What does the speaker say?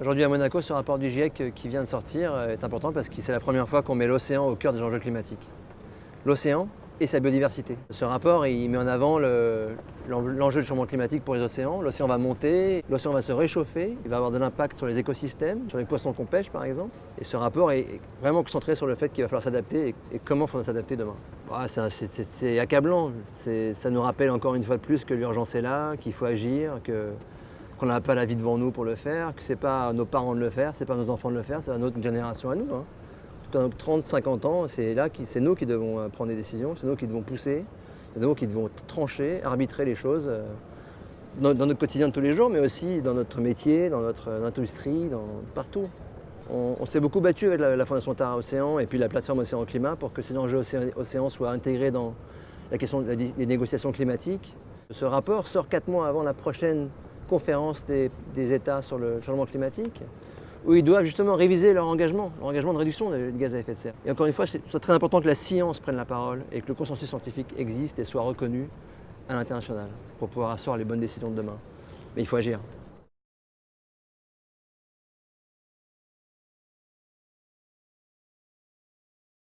Aujourd'hui à Monaco, ce rapport du GIEC qui vient de sortir est important parce que c'est la première fois qu'on met l'océan au cœur des enjeux climatiques. L'océan et sa biodiversité. Ce rapport, met en avant l'enjeu du changement climatique pour les océans. L'océan va monter, l'océan va se réchauffer, il va avoir de l'impact sur les écosystèmes, sur les poissons qu'on pêche par exemple. Et ce rapport est vraiment concentré sur le fait qu'il va falloir s'adapter et, comment il faudra s'adapter demain. Ah, c'est accablant, ça nous rappelle encore une fois de plus que l'urgence est là, qu'il faut agir, qu'on n'a pas la vie devant nous pour le faire, que ce n'est pas nos parents de le faire, ce n'est pas nos enfants de le faire, c'est à notre génération à nous. Dans 30-50 ans, c'est là c'est nous qui devons euh, prendre des décisions, c'est nous qui devons pousser, c'est nous qui devons trancher, arbitrer les choses euh, dans, notre quotidien de tous les jours, mais aussi dans notre métier, dans notre euh, industrie, dans, partout. On, s'est beaucoup battu avec la, Fondation Tara Océan et puis la plateforme Océan Climat pour que ces enjeux océan, soient intégrés dans la question des négociations climatiques. Ce rapport sort quatre mois avant la prochaine conférence des États sur le changement climatique où ils doivent justement réviser leur engagement, leur engagement de réduction des gaz à effet de serre. Et encore une fois, c'est très important que la science prenne la parole et que le consensus scientifique existe et soit reconnu à l'international pour pouvoir asseoir les bonnes décisions de demain. Mais il faut agir.